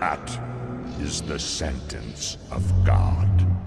That is the sentence of God.